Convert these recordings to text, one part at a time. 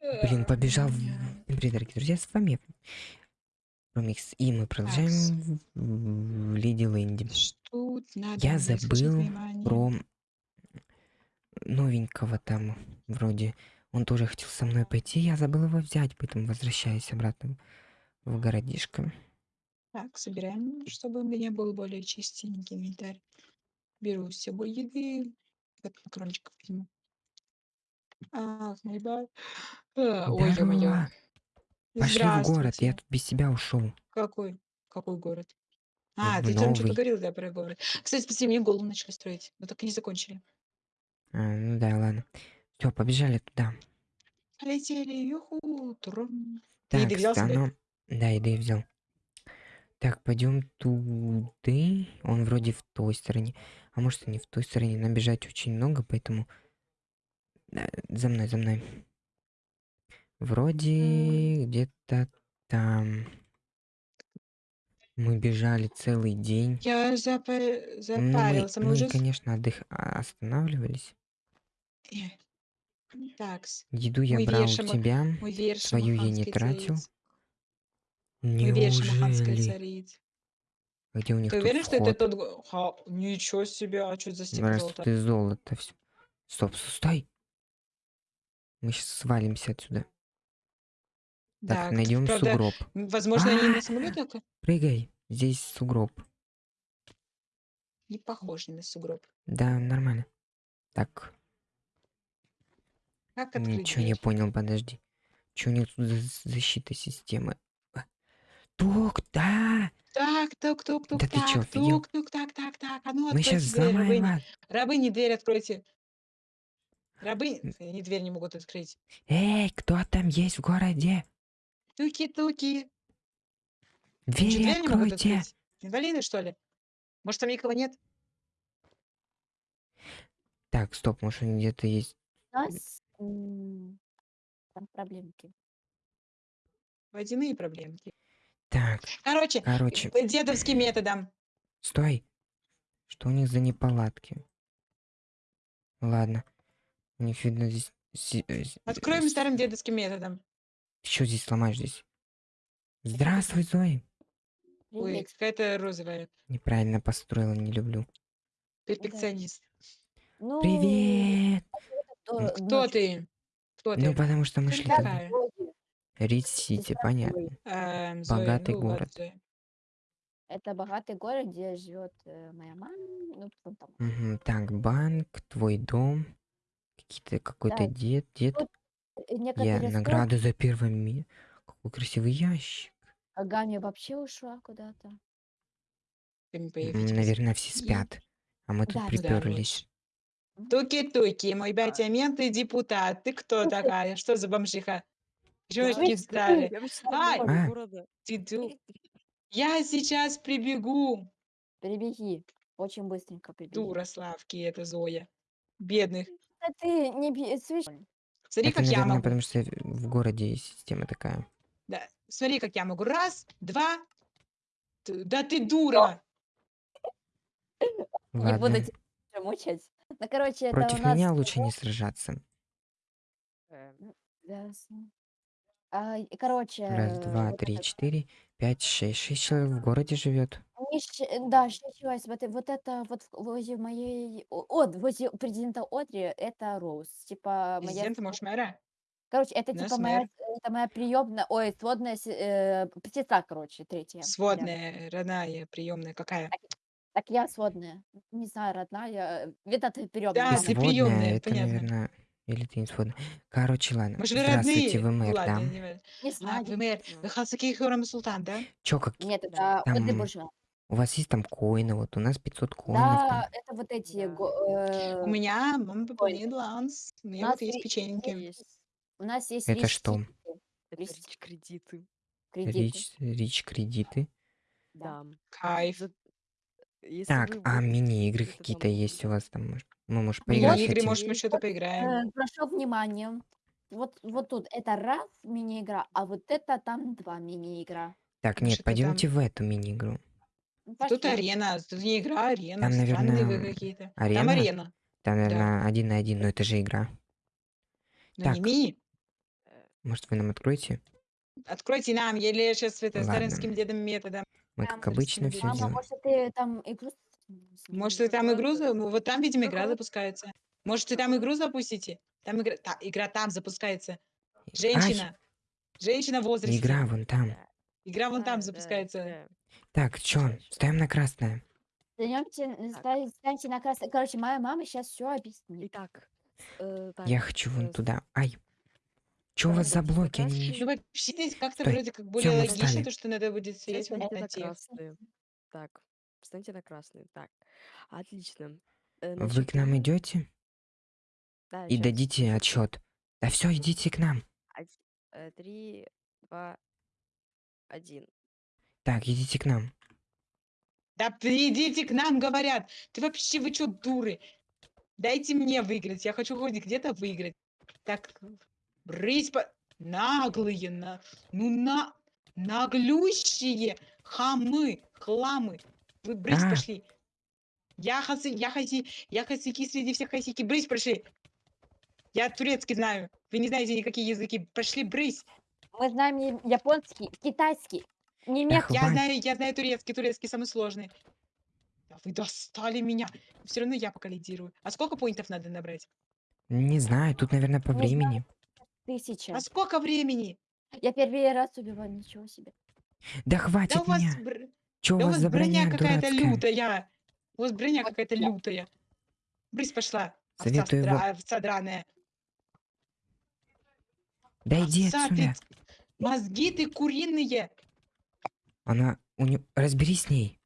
Блин, побежал. в- Привет, дорогие друзья, с вами Промикс, и мы продолжаем в, Леди Лэнди. Я забыл про новенького там, вроде. Он тоже хотел со мной пойти, я забыл его взять, поэтому возвращаюсь обратно в городишко. Так, собираем, чтобы у меня был более чистенький инвентарь. Беру с собой еды. Вот макарончиков возьму. А, Ой, ё-моё. Здорово! Пошли в город, я Здравствуйте. тут без себя ушел. Какой? Какой город? А, В ты там что-то новый. говорил, да, про город. Кстати, спаси, мне голову начали строить. Но так и не закончили. А, ну да, ладно. Все, побежали туда. Полетели, юху, трум. Ты еды Так, взял себе? стану. Да, еды взял. Так, пойдем туда. Он вроде в той стороне. А может и не в той стороне. Нам бежать очень много, поэтому... За мной, за мной. Вроде где-то там. Мы бежали целый день. Я запа- Ну, мы, запарился. Мы, мы, уже... конечно, отдых... а, останавливались. Э, Такс. Еду я Мой брал верш у тебя. Твою я не тратил. Неужели? Где у них Ты уверен, что это тот... Ха, ничего себе, а что за степень Раз ты золото всё. Стоп, стой. Мы сейчас свалимся отсюда. Так, Так, найдем правда, сугроб. возможно, они А! на самолетах Прыгай. Здесь сугроб. не похожи на сугроб. Да, нормально. Так, Как открыть ничего не понял, подожди. Что у них тут за защита системы? А, Тук, да! Так, тук, тук, тук, Да ты чё, так, тук, тук, так, так, так. А ну Мы сейчас откройте дверь, взломаем рабыни. Рабыни, дверь откройте. Рабы... Они дверь не могут открыть. Эй, кто там есть в городе? Туки-туки. Двери дверь не могут откройте. открыть? Инвалиды, что ли? Может, там никого нет? Так, стоп, может они где-то есть. У нас м, там проблемки. Водяные проблемки. Так, Короче, короче, по дедовским методом. стой. Что у них за неполадки? Ладно. Видно здесь... Откроем старым дедовским методом. Что здесь сломаешь здесь? Здравствуй, Зои. Ой, какая-то розовая. Неправильно построила, не люблю. Перфекционист. Ну, Привет! Ну, Кто ночью. ты? Кто ты? Ну, потому что мы Ты шли туда. Рид-Сити, понятно. Эм, Зоя, Богатый ну город. Зоя. Это богатый город, где живет э, моя мама. Ну, там. Мгм, Так, банк, твой дом. Какие-то какой-то Да. дед, дед. Тут э, Я некоторые награды за первое ми. Какой красивый ящик. а Ганя вообще ушла куда-то. М. Наверное, все спят. А мы тут Да, да. приперлись. Туки-туки, мой батя мент и депутат. Ты кто Слушай, такая? Что за бомжиха? Чего не встали? Я вообще Ай! глава А. города. Ты ду- Я сейчас прибегу. перебеги. Очень быстренько прибеги. Дура Славки, это Зоя. Бедных. Да ты не слышь, Смотри, Это, как я наверное, могу. потому что в городе система такая. Да. Смотри, как я могу. Раз, два. Т- Да ты дура. не буду Ладно. тебя мучать. Ну, короче, это Против у нас... меня лучше не сражаться. Ясно. А, и, короче, Раз, два, вот три, это- четыре, пять, шесть. Шесть человек в городе живет. Не щ- э, Да, сейчас вот, э- вот это вот в- возле моей... о- От, возле президента Одри, это Роуз. Типа моя... Президент, может, мэра? Короче, это у нас типа моя, мэр. это моя приемная, ой, сводная се- э, сестра, короче, третья. рядом. Сводная, родная, приемная. Какая? Так я сводная. Не знаю, родная. Видно, ты приемная. Да, мама. ты Сводная, приёмная, это, понятно. наверное... Или ты не сводная. Короче, ладно. Может, вы Здравствуйте, родные? вы Ну мэр, ладно, да? не важно. Не А, знаю. вы мэр. Вы Хасаки Хурам Султан, да? Чё, как... Нет, Да. это Одри Там буржуа. У вас есть там коины, вот у нас 500 коинов там. Да, это вот эти... Да. го- э, У меня мама Ой. пополняет баланс. У меня нас вот есть печеньки. Есть. У нас есть Это что? рич кредиты. кредиты. Рич, рич кредиты. Да. Да. Кайф. За- Если Так, вы а будете мини-игры какие-то там есть у вас там? может? Мы, может, Мини- поиграть Мини-игры, хотим? может, мы что-то поиграем. Э, Прошу внимание. Вот, вот тут это раз мини-игра, а вот это там два мини-игра. Так, нет, это пойдемте в эту мини-игру. Ну, Тут пошли. арена, тут не игра, арена. Там, Странные вы наверное, какие-то. Там арена? арена. Там, наверное, один на один, но это же игра. Но Так. не мини. э, Может, вы нам откроете? Откройте нам, я сейчас это Ладно. старинским дедом методом. Мы, Там как обычно, все Мама, делаем. может, ты там игру с- Может, вы там игру... за- Вот там, видимо, игра запускается. Может, вы там игру запустите? Там игра... та- игра там запускается. Ай, Женщина. Женщина в возрасте. игра вон там. Игра вон там да, запускается. да. Так, чё, ставим на красное. Даёмте, ста- станьте на красный. Короче, моя мама сейчас все объяснит. Итак, э, так, Я хочу вон туда. Ай. Чё у вас за Ставьте блоки? Они. Ну, вообще, здесь как-то вроде как более мы логично, встали. то, что надо будет сидеть в Встаньте на красный. Так, встаньте на красный. Так, отлично. Э, Вы к нам э, идете Да, и щас. дадите отчет. Да все, идите к нам. Э, Три, два, один. Так, идите к нам. Да придите к нам, говорят. Ты вообще, вы что, дуры? Дайте мне выиграть. Я хочу хоть где-то выиграть. Так, брысь по... Наглые, на... ну на... Наглющие хамы, хламы. Вы брысь А. пошли. Я хаси, я хаси, я хасики среди всех хасики. Брысь пошли. Я турецкий знаю. Вы не знаете никакие языки. Пошли брысь. Мы знаем японский, китайский, немецкий. Я Хватит. знаю, я знаю турецкий, турецкий самый сложный. Да вы достали меня. Все равно я пока лидирую. А сколько поинтов надо набрать? Не знаю, тут, наверное, по Не знаю. времени. Тысяча. А сколько времени? Я первый раз убиваю, ничего себе. Да Да хватит у вас, меня. бр- Чё у да у вас вас за броня броня какая-то дурацкая? лютая. У вас броня Вот какая-то я. лютая. Брысь пошла. Овца, Советую стра- его- овца драная. Да иди Овца, ты отсюда. ц- Мозги ты куриные. Она... У неё- Разберись с ней.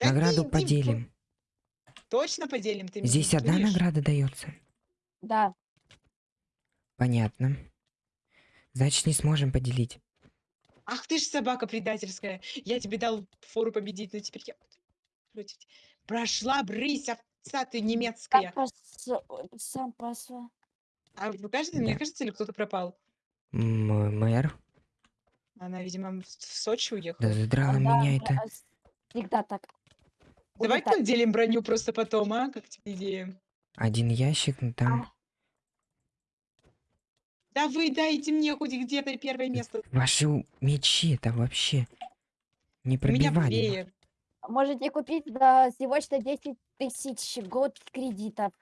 Да Награду иди поделим. Точно поделим ты меня Здесь одна награда дается. Да. Понятно. Значит, не сможем поделить. Ах ты ж собака предательская. Я тебе дал фору победить, но теперь я против тебя. Прошла брысь, овца ты немецкая. сам пошла. А вы кажется, мне Да. кажется, или кто-то пропал? М- Мэр, Она, видимо, в в Сочи да уехала. задрала Да, меня да, это. а с- Всегда так. Давай Улетай. поделим броню просто потом, а? Как тебе идея? Один ящик, ну там... А, Да вы дайте мне хоть где-то первое место. Ваши у- мечи это вообще У меня веер. Можете купить за всего что 10 тысяч год кредитов.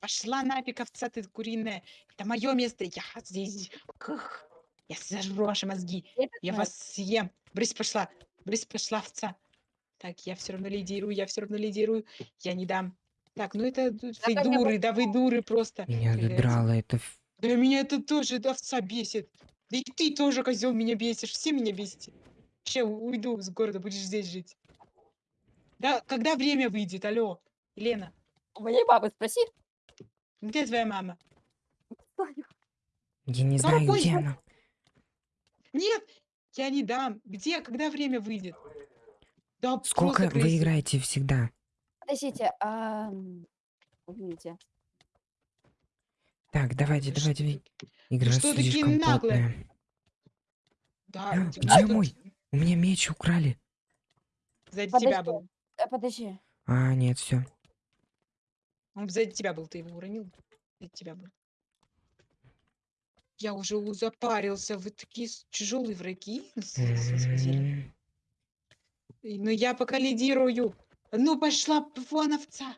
Пошла нафиг, овца ты куриная. Это мое место. Я здесь. Кх. Я сожру ваши мозги. Это Я вас съем. Брысь пошла. Брысь пошла, овца. Так, я все равно лидирую, я все равно лидирую. Я не дам. Так, ну это д- вы дуры, да вы дуры просто. Меня задрало это... Да меня это тоже, эта овца бесит. Да и ты тоже, козел, меня бесишь. Все меня бесите. Вообще уйду с города, будешь здесь жить. Да, когда время выйдет, алло, Елена, У моей бабы спроси. где твоя мама? Я не знаю, где она. Нет, я не дам. Где, когда время выйдет? Да Сколько вы играете всегда? Подождите, а... м, Увидите. Так, давайте, давайте. Игра что такие слишком наглые? Да, А, где тут мой? У меня меч украли. Сзади Подожди. тебя был. Э, Подожди. А, нет, все. Он сзади тебя был, ты его уронил. Сзади тебя был. Я уже запарился. Вы такие тяжелые враги. Ну я пока лидирую. Ну пошла вон овца.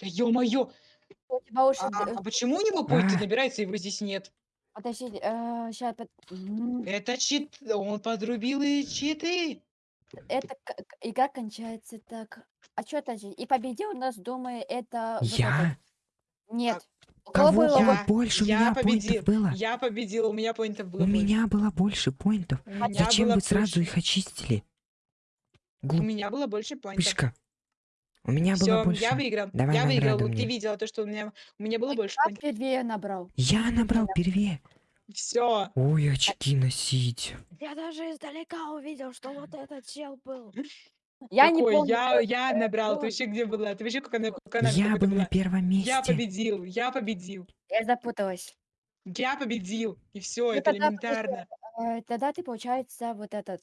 Да ё-моё. А, а почему у него А. набирается, его здесь нет? Подождите, сейчас... Это чит. Он подрубил и читы. Это игра кончается так. А что это? И победил нас, думаю, это... вот Я? Нет. У Кого было Я- было вот- больше? У я меня победил. поинтов было. Я победил, у меня поинтов было У больше. меня было больше поинтов. У меня Зачем было вы сразу больше- их очистили? У меня было больше поинтов. Пышка. У меня было Все, больше. я выиграл. Давай я выиграл. награду Вот Ты мне. видела то, что у меня, у меня было больше Я поинтов. набрал. Я набрал первее. Все. Ой, очки носить. Я даже издалека увидел, что вот этот чел был. Я не помню. Я, я набрал. Ты вообще где была? Ты вообще как она, как она Я был на первом Я месте. победил, я победил. Я запуталась. Я победил. И все, Ну, это элементарно. Э, Тогда ты, получается, вот этот...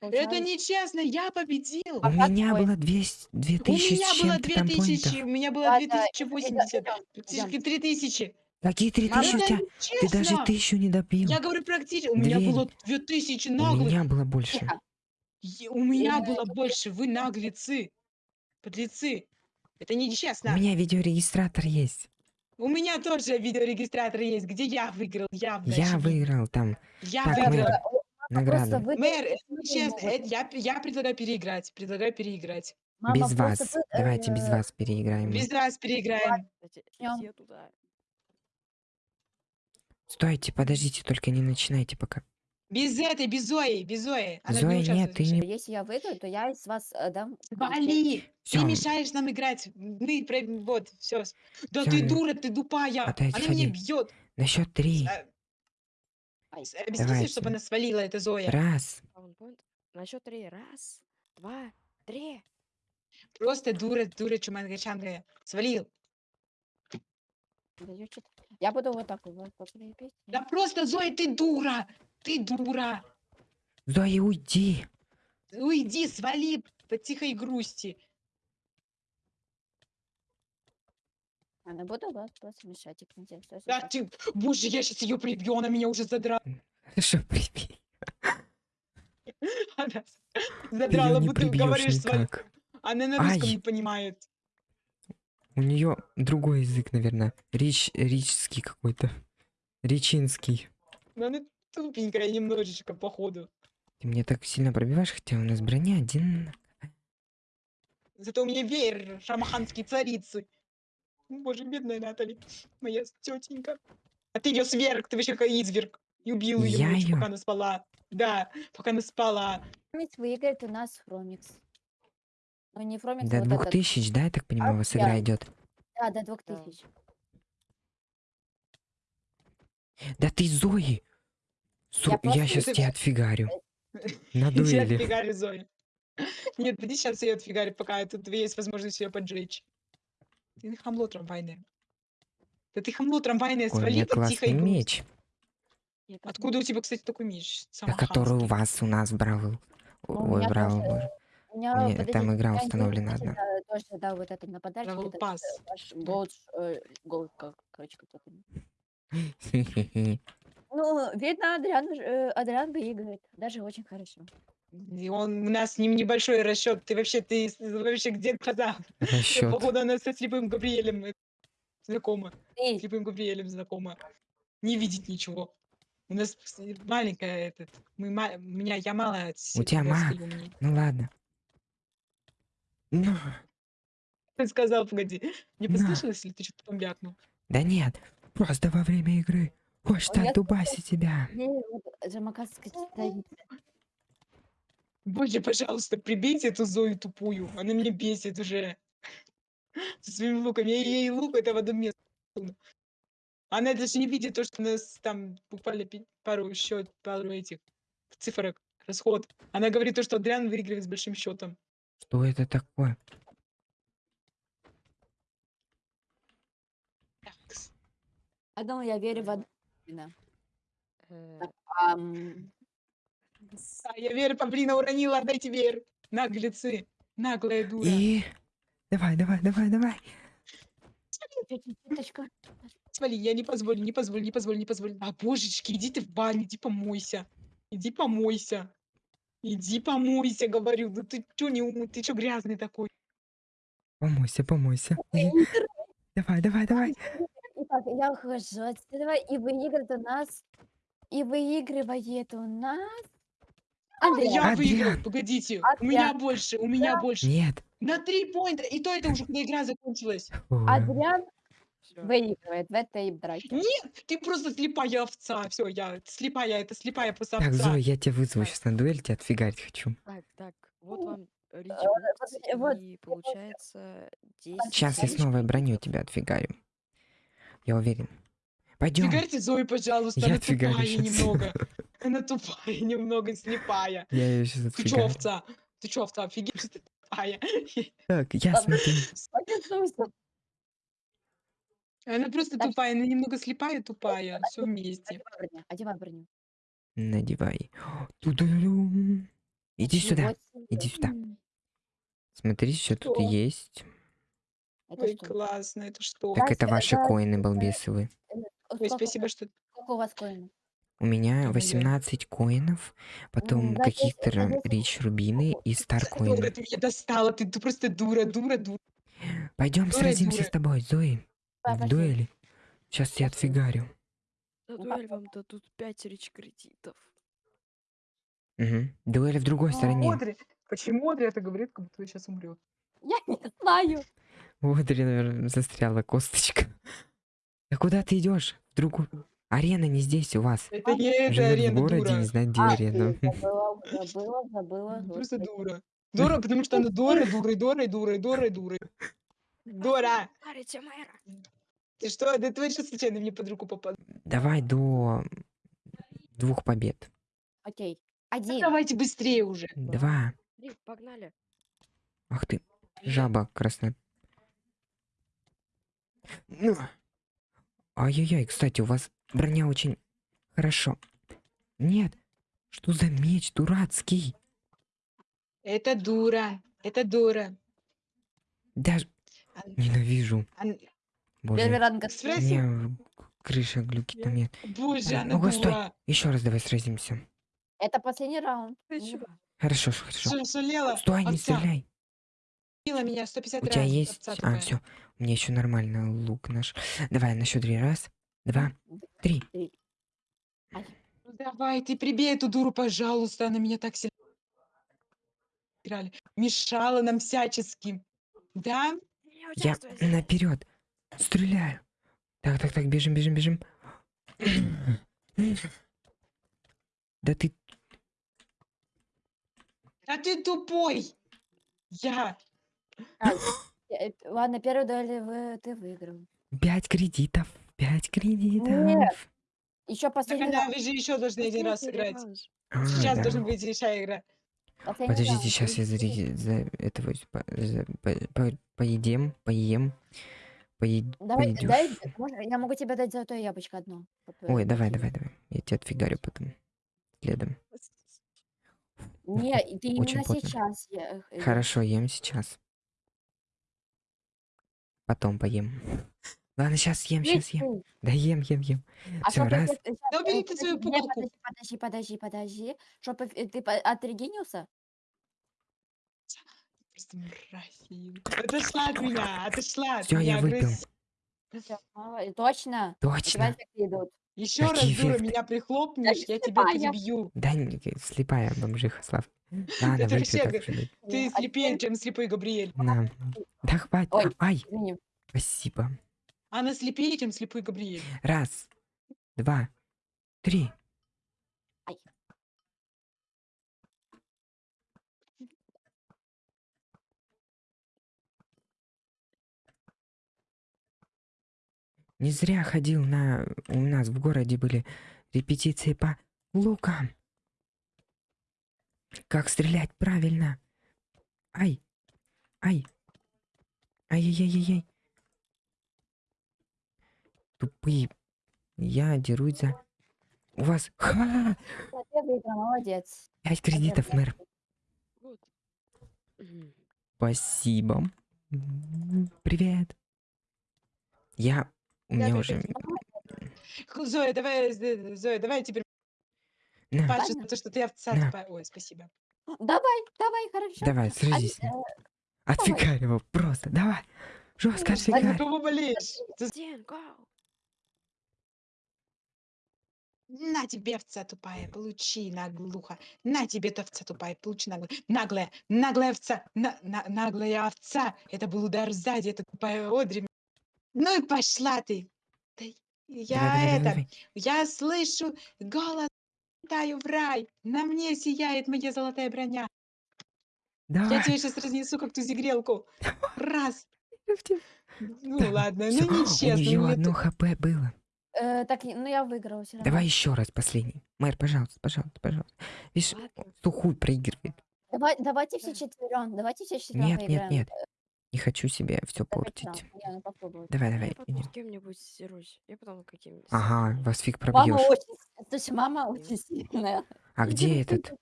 Это нечестно, я победил. У А меня твой? было 200, У 2000 меня с было чем-то там 2000, поинтов. у меня было Ладно, 2080, идём, идём. практически 3000. Какие три Мама, тысячи у это тебя? Ты даже тысячу не добил. Я говорю практически. У меня Две- было 2000 У наглых. меня было больше. Е- У меня было больше. Вы наглецы. Подлецы. Это У нечестно. меня видеорегистратор есть. У меня тоже видеорегистратор есть, где я выиграл. Я, Я выиграл там Я Так, выиграл. мэр, Просто награду. вы Мэр, это нечестно. Это я, я предлагаю переиграть. Предлагаю переиграть. мама Без вас. вы, Давайте без э, вас переиграем. мы. Без вас переиграем. Все туда. Стойте, подождите, только не начинайте пока. Без этой, без Зои, без Зои. Она Зои не нет, участвует ты не... Если я выиграю, то я из вас э, дам. Вали! Всё. Ты мешаешь нам играть. Мы про... Вот, все. Да Всё, ты э, дура, ты тупая. отойди, Она меня бьет. На счет три. Объясните, Давайте. чтобы она свалила, это Зоя. Раз. На счет три. Раз, два, три. Просто дура, дура, чумангачанга. Свалил. Даёт что-то. Я буду вот так вот. Да просто, Зоя, ты дура. Ты дура. Зоя, уйди. Уйди, свали по тихой грусти. Она буду вас просто мешать. и всё, Да ты, боже, я сейчас ее прибью, она меня уже задрала. Хорошо, прибей. Она задрала, не будто прибьешь говоришь свой. никак. Она на русском не понимает. У нее другой язык, наверное. Рич, ричский какой-то. Ричинский. Но она тупенькая немножечко, походу. Ты мне так сильно пробиваешь, хотя у нас броня один. Зато у меня веер шамаханские царицы. Боже, бедная Натали, моя тетенька. А ты ее сверг, ты вообще как изверг. И убил ее Я ночью, её? пока она спала. Да, пока она спала. Фромикс выиграет у нас Фромикс. Ну не Фромикс, До а вот двух этот. тысяч, да, я так понимаю, у вас игра я- идет. Да, до двух тысяч. Да ты Зои! Су- Я Я, сейчас тебя отфигарю. На Сейчас дуэли. отфигарю Зоя. Нет, подожди, сейчас ее отфигарю, пока тут есть возможность ее поджечь. Ты хамло трамвайное. Да ты хамло трамвайное, Ой, у свали меня по тихой классный грусти. меч. Я Откуда у тебя, кстати, такой меч? Да, который у вас у нас бравл. Ну, у Ой, меня бравл, тоже- боже. У меня, У меня подожди, там игра у меня есть, установлена одна. Тоже, да, вот это на подарочек. Travel это Pass. э, ваш голд, э, голд, как, короче, как это. Ну, видно, Адриан, э, Адриан выигрывает. Даже очень хорошо. И он, у нас с ним небольшой расчет. Ты вообще, ты с- вообще где глаза? Расчет. Походу, она со слепым Габриэлем э, знакома. Эй, Слепым Габриэлем знакома. Не видит ничего. У нас с- маленькая этот. Мы ма- у меня я мало. У тебя ма- Ну ладно. Ну, Ты сказал, погоди. Не На. послышалось, или ты что-то там бякнул? да нет, просто во время игры. Хочешь У так дубаси тебя. царица. Боже, пожалуйста, прибейте эту Зою тупую. Она меня бесит уже. Со своими луками. Я ей лук это в одном месте. Она даже не видит то, что у нас там буквально пару счет, пару этих цифрок, расход. Она говорит то, что Адриан выигрывает с большим счетом. Что это такое? Я думаю, я верю в Адриана. Э, Ам, А, я верю, Павлина уронила, отдайте веер. Наглецы. Наглая дура. И... Давай, давай, давай, давай. Свали, я не позволю, не позволю, не позволю, не позволю. А, божечки, иди ты в баню, иди помойся. Иди помойся. Иди помойся, говорю. Да ты чё не умный, ты чё грязный такой? Помойся, помойся. И- Давай, давай, давай. Итак, я ухожу отсюда, и выигрывает у нас, и выигрывает у нас Андрей. Я Адриан. выиграл, погодите. У меня больше, у меня больше. Нет. На три поинта, и то это уже когда игра закончилась. Адриан выигрывает в этой драке. Нет, ты просто слепая овца. Все, я слепая, это слепая просто Так, овца. Зоя, я тебя вызову сейчас на дуэль, тебя отфигарить хочу. Так, так, вот вам э, вот, и получается 10 Сейчас я Знаешь, снова броню тебя отфигарю. Я уверен. Пойдем. Фигарьте Зою, пожалуйста, Я она отфигарю тупая щас. немного. Она тупая немного, слепая. Я ее сейчас Ты чё, отфигарю. овца? Ты чё, овца, офигеть, что ты тупая? Так, я смотрю. Она просто Так. тупая, она немного слепая, тупая. Все вместе. Одевай броню. Надевай. Иди сюда. Иди сюда. Смотри, что тут есть. Это Ой, что? классно, это что? Так это ваши коины балбесовые. э, Ой, спасибо, что... сколько у вас коинов? У меня Ё-моё. 18 коинов, потом да, здесь- рич рубины и стар Дура, коины. ты меня достала, ты, ты просто дура, дура, дура. Пойдем дура, сразимся дура. с тобой, Зои. Да, В дуэли. Сейчас я отфигарю. На Ну, дуэль вам дадут 5 речь кредитов. Угу. Дуэли в другой А, стороне. Одри, почему Одри это говорит, как будто сейчас умрет? Я не знаю. Вот, наверное, застряла косточка. Да куда ты идешь? В другую. Арена не здесь у вас. Это не эта Живет в арена, городе, дура. не знает, где А, арена. забыла, забыла, забыла. Просто дура. Дура, потому что она дура, дура, дура, дура, дура, дура. Дура! Ты что? Да ты сейчас случайно мне под руку попал. Давай до двух побед. Окей. Один. Давайте быстрее уже. Два. Три, погнали. Ах ты, жаба красная. Ну. Ай-яй-яй, кстати, у вас броня очень хорошо. Нет. Что за меч дурацкий? Это дура. Это дура. Даже Ан- ненавижу. ан- Первый Боже, Спроси. крыша глюки там нет. Боже, Ой, она ну-ка, стой. дура. Еще раз давай сразимся. Это последний раунд. Ну. Хорошо, хорошо. Шалела. Стой, не овца. стреляй. Меня 150 У раз. тебя есть... А, все. Меня еще нормально лук наш. Давай, на счет три. Раз, два, три. Ну давай, ты прибей эту дуру, пожалуйста. Она меня так сильно играли. Мешала нам всячески. Да? Я наперед. Стреляю. Так, так, так, бежим, бежим, бежим. Да ты... А ты тупой. Я. Э, Ладно, первую дуэль вы, ты выиграл. Пять кредитов. Пять кредитов. Нет. Еще Так последний она, раунд. вы же еще должны один раз сыграть. раунд. А, Сейчас да. должна быть решая игра. Последний Подождите, раунд. сейчас я за, ре- за этого с- по- за- по- по- поедем, поем, поед- Давай, дай, можно- я могу тебе дать золотое яблочко одно. Вот, э, Ой, давай, давай, давай. Я тебя отфигарю потом. Следом. Не, и ты Очень именно плотно. сейчас. я- э, Хорошо, ем сейчас. Потом поем. Ладно, сейчас ем, сейчас ем. ты. Да ем, ем, ем. А Всё, чтоб раз. Да э, убери ты свою пугалку. Подожди, подожди, подожди. Чтоб эф- ты по- отрегенился? Просто мразь. Отошла от меня, отошла от Всё, я выпил. Точно. Точно. идут. Еще раз, Какие дура, меня прихлопнешь, я тебя слепая. перебью. Да, не- слепая бомжиха, Слав. Ладно, Это выпью вообще так г-. Ты слепее, чем слепой Габриэль. На. Да хватит. Ой. Ай, Извини. спасибо. Она слепее, чем слепой Габриэль. Раз, два, три. Не зря ходил на... У нас в городе были репетиции по лукам. Как стрелять правильно. Ай. Ай. Ай-яй-яй-яй. Тупые. Я дерусь за... У вас... Ха! Молодец. Пять кредитов, мэр. Спасибо. Привет. Я... У меня уже... Х, Зоя, давай, з- Зоя, давай теперь На, пашешь Ладно. за то, что ты овца На. тупая. Ой, спасибо. Давай, давай, хорошо. давай, А, сразись. э, Отфигарь его, просто, давай. Жестко Ну, А отфигарь. кого болеешь? Дин. На тебе, овца тупая, получи, наглуха. На тебе, ты овца тупая, получи, наглая. Наглая, наглая овца, на, на- наглая овца. Это был удар сзади, это тупая Одри. Ну и пошла ты. Да я это, я слышу голос, летаю в рай. На мне сияет моя золотая броня. Я Давай. тебе сейчас разнесу, как ту зигрелку. Раз. Ну Да, ладно, всё, ну У нечестно. нее ну одно это- хп было. э, Так, ну я выиграла все равно. Давай еще раз, последний. Мэр, пожалуйста, пожалуйста, пожалуйста. Видишь, Ладно. что хуй проигрывает. Давай, давайте все четвером, давайте все четвером Нет, нет, поиграем. нет. Не хочу себе все Давай портить. ну попробуй. Давай, Я давай. потом идем. с кем-нибудь дерусь. Я потом каким-нибудь. Ага, вас фиг Мама пробьешь. очень, то есть мама очень сильная. А где этот?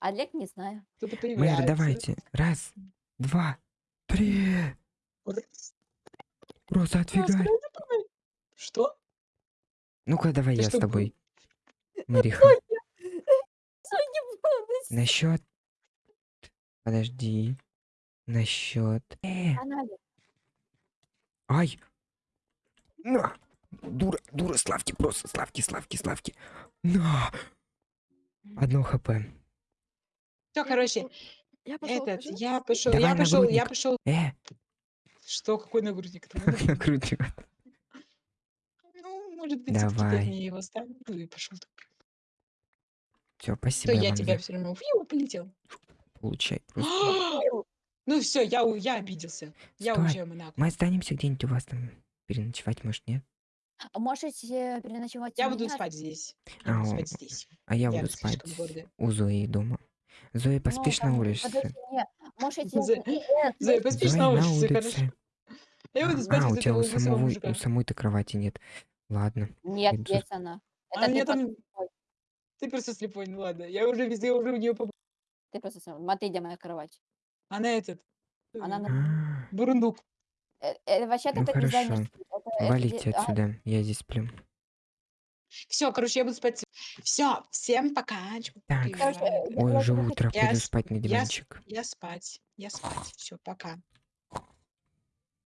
Олег не знаю. Кто-то Мэр, давайте. Раз, два, три. Просто отфигарь. Что? Ну-ка, давай Ты я с тобой. Мариха. На счет. Подожди. На счет. Э, ай. На. Дура, дура, славки, просто славки, славки, славки. На. Одно хп. Все, короче, Я пошел. этот, я пошел, Давай я пошел, я нагрудник. пошел. Э, Что, какой нагрудник? Накрутил. Ну, может быть, Давай. мне его ставь. Ну и пошел. Все, То спасибо я вам тебя все равно фью, полетел. получай. Просто. Ну все, я, у- я обиделся. Я Стой. уже Монако. Мы останемся где-нибудь у вас там переночевать, может, нет? А Можете переночевать у Я буду меня? спать здесь. А, Я буду о, спать здесь. А я Я буду спать слишком гордая. у Зои дома. Зоя, Ну, поспишь на там, улице? подожди, не, Можете... Зоя- поспишь Зоя на на улице, хорошо? улице. Я буду спать А, у тебя этого у лысого самого, мужика. у самой-то кровати нет. Ладно. Нет, Иду. есть она. А Это ты, просто там... слепой. Ты просто слепой, ну ладно. Я уже везде, уже у нее побыл. ты просто слепой. Смотри, где моя кровать. Она этот... Она э, на- А, Бурундук. Э, э, Вообще-то Ну, это хорошо. дизайнерский. это- это Валите а, отсюда, я здесь сплю. Все, короче, я буду спать. Все, всем пока. Так. я Ой, уже утро, Я пойду с- спать на Я, с- диванчик. я спать. Я спать. Все, пока.